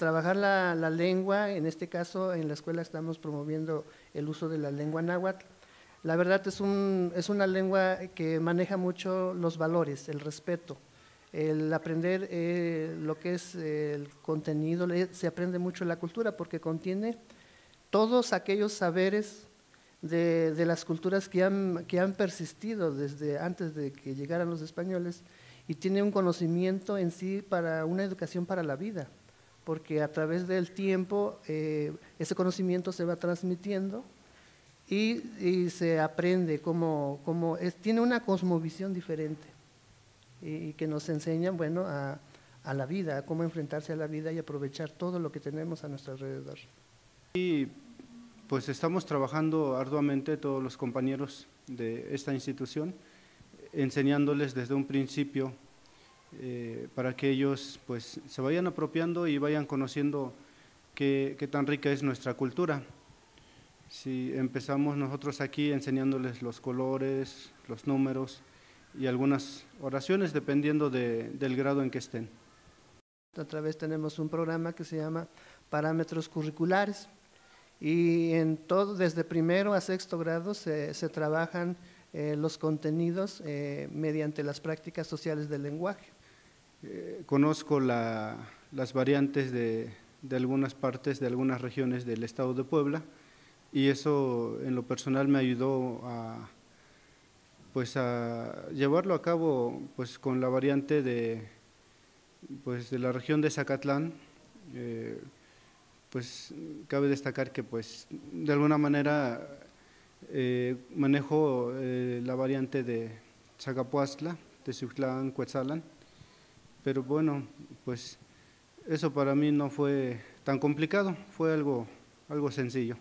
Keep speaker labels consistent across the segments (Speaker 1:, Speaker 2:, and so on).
Speaker 1: trabajar la, lengua, en este caso en la escuela estamos promoviendo el uso de la lengua náhuatl. La verdad es, un, es una lengua que maneja mucho los valores, el respeto, el aprender eh, lo que es el contenido, se aprende mucho la cultura porque contiene todos aquellos saberes de, de las culturas que han, que han persistido desde antes de que llegaran los españoles y tiene un conocimiento en sí para una educación para la vida, porque a través del tiempo eh, ese conocimiento se va transmitiendo y, y se aprende como, como es, tiene una cosmovisión diferente y, que nos enseña bueno, a, a, la vida, a cómo enfrentarse a la vida y aprovechar todo lo que tenemos a nuestro alrededor.
Speaker 2: Y pues estamos trabajando arduamente todos los compañeros de esta institución, enseñándoles desde un principio eh, para que ellos pues se vayan apropiando y vayan conociendo qué, qué tan rica es nuestra cultura. Si empezamos nosotros aquí enseñándoles los colores, los números y algunas oraciones dependiendo de, del grado en que estén.
Speaker 1: Otra vez tenemos un programa que se llama Parámetros Curriculares y en todo, desde primero a sexto grado se, se trabajan eh, los contenidos eh, mediante las prácticas sociales del lenguaje.
Speaker 2: Eh, conozco la, las variantes de, algunas partes, de algunas regiones del estado de Puebla, y eso en lo personal me ayudó a, pues llevarlo a cabo pues con la variante de, pues de la región de Zacatlán, eh, pues cabe destacar que pues de alguna manera eh, manejo la variante de Zacapuastla, de Ciutlán, Cuetzalan, pero bueno, pues eso para mí no fue tan complicado, fue algo, algo sencillo.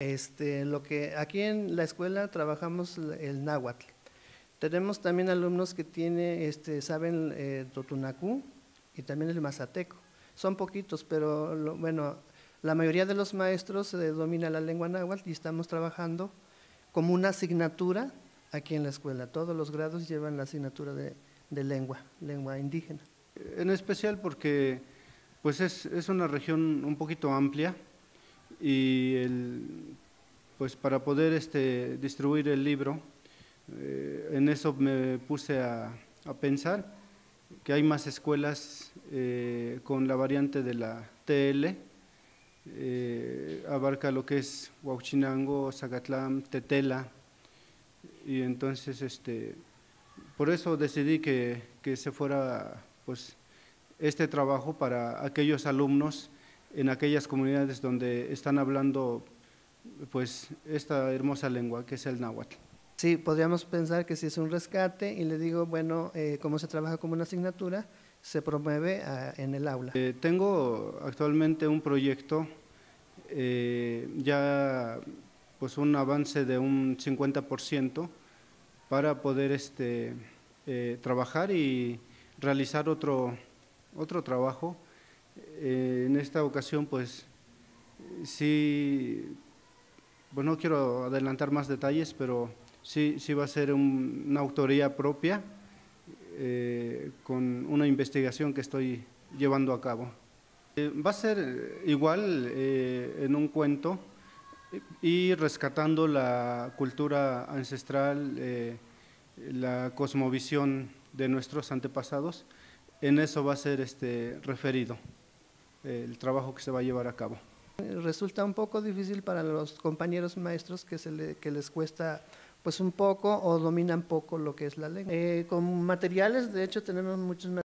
Speaker 1: Este, lo que aquí en la escuela trabajamos el náhuatl. Tenemos también alumnos que tiene, este, saben eh, totunacú y también el mazateco. Son poquitos, pero lo, bueno, la mayoría de los maestros eh, domina la lengua náhuatl y estamos trabajando como una asignatura aquí en la escuela. Todos los grados llevan la asignatura de, de lengua, lengua indígena.
Speaker 2: En especial porque pues es, es una región un poquito amplia, y el, pues para poder este, distribuir el libro, eh, en eso me puse a, pensar que hay más escuelas eh, con la variante de la TL, eh, abarca lo que es Huauchinango, Zacatlán, Tetela, y entonces este, por eso decidí que, que se fuera pues, este trabajo para aquellos alumnos en aquellas comunidades donde están hablando pues esta hermosa lengua que es el náhuatl.
Speaker 1: Sí, podríamos pensar que si es un rescate y le digo, bueno, eh, como se trabaja como una asignatura, se promueve uh, en el aula.
Speaker 2: Eh, tengo actualmente un proyecto, eh, ya pues un avance de un 50% para poder este, eh, trabajar y realizar otro, otro trabajo eh, en esta ocasión, pues sí, pues no quiero adelantar más detalles, pero sí, sí va a ser un, una autoría propia eh, con una investigación que estoy llevando a cabo. Eh, va a ser igual eh, en un cuento y rescatando la cultura ancestral, la cosmovisión de nuestros antepasados, en eso va a ser este, referido el trabajo que se va a llevar a cabo.
Speaker 1: Resulta un poco difícil para los compañeros maestros que, se le, que les cuesta pues un poco o dominan poco lo que es la lengua. Eh, con materiales, de hecho, tenemos muchos